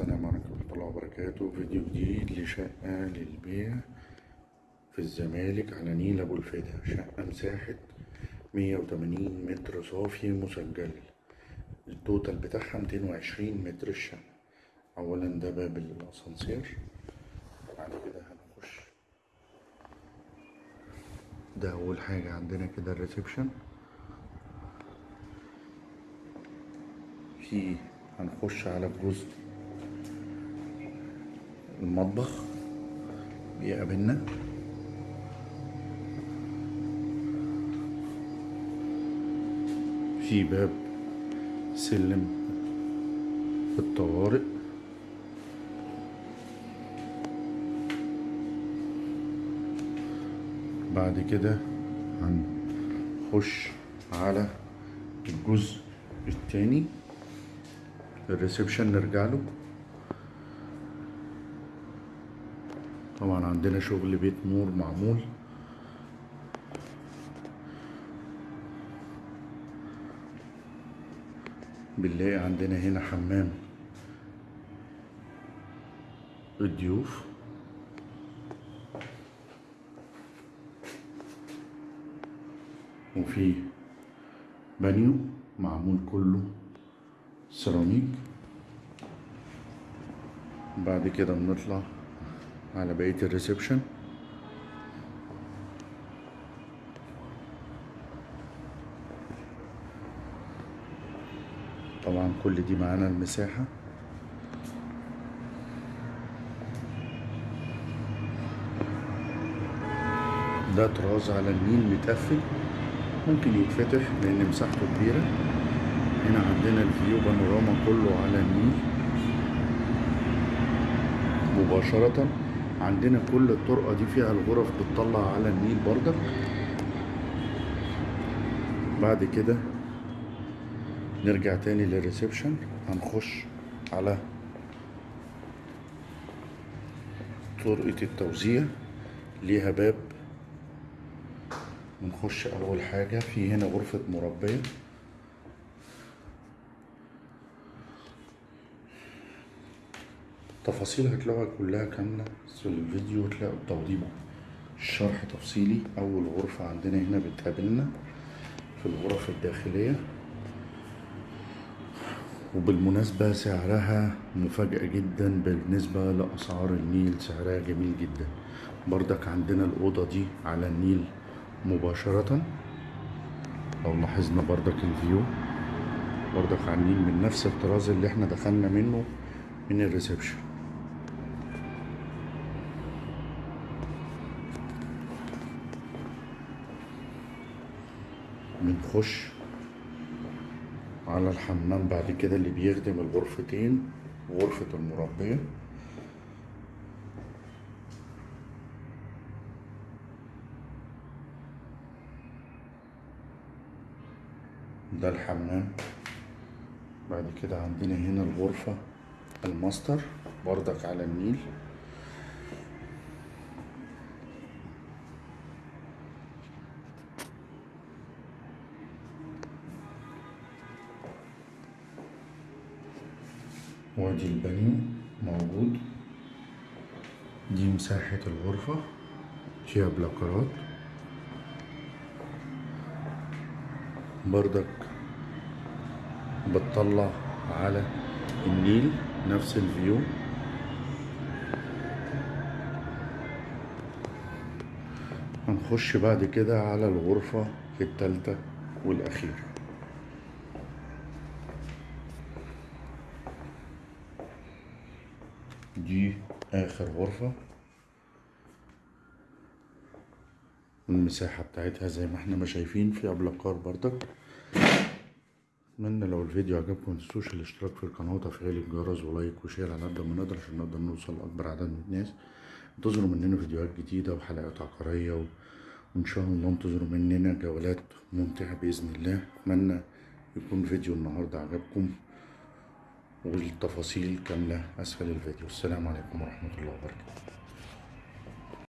السلام عليكم ورحمة الله وبركاته. فيديو جديد لشقة للبيع في الزمالك على نيل أبو الفدا. شقة مساحة مية وتمانين متر صافي مسجل. ال total بتاعها ميتين وعشرين متر الشقة. أولا ده باب الأسانسير. بعد كده هنخش. ده أول حاجة عندنا كده ال reception. في هنخش على الجزء المطبخ بيقابلنا. في باب سلم الطوارئ. بعد كده هنخش على الجزء التاني. الريسبشن نرجع له. طبعا عندنا شغل بيت نور معمول. بنلاقي عندنا هنا حمام. الضيوف. وفي بانيو معمول كله. سيراميك. بعد كده بنطلع. على بقية ال reception. طبعا كل دي معانا المساحة. ده تراس على النيل متقفل. ممكن يتفتح لأن مساحته كبيرة. هنا عندنا ال view بانوراما كله على النيل. مباشرة. عندنا كل الطرقة دي فيها الغرف بتطلع على النيل بردك بعد كده نرجع تاني لل reception. هنخش على طرقة التوزيع. ليها باب. بنخش أول حاجة. في هنا غرفة مربية. تفاصيل هتلاقوها كلها كاملة في الفيديو تلاقوا التوضيب الشرح تفصيلي. أول غرفة عندنا هنا بتقابلنا في الغرف الداخلية. وبالمناسبة سعرها مفاجأة جدا بالنسبة لأسعار النيل سعرها جميل جدا. بردك عندنا الأوضة دي على النيل مباشرة. لو لاحظنا بردك ال view بردك على النيل من نفس التراس اللي إحنا دخلنا منه من ال reception. بنخش على الحمام بعد كده اللي بيخدم الغرفتين غرفة المربية. ده الحمام. بعد كده عندنا هنا الغرفة الماستر بردك على النيل. وآدي البانيو موجود. دي مساحة الغرفة. فيها بلاكارات بردك بتطلع على النيل نفس ال view. هنخش بعد كده على الغرفة التالتة والأخيرة. دي آخر غرفة المساحة بتاعتها زي ما إحنا ما شايفين فيها بلاكار بردك اتمنى لو الفيديو عجبكم متنسوش الاشتراك في القناة وتفعيل الجرس و like و share على قد ما نقدر عشان نقدر نوصل لأكبر عدد من الناس. انتظروا مننا فيديوهات جديدة وحلقات عقارية و... وإن شاء الله انتظروا مننا جولات ممتعة بإذن الله. أتمنى يكون فيديو النهاردة عجبكم. والتفاصيل كاملة أسفل الفيديو. السلام عليكم ورحمة الله وبركاته.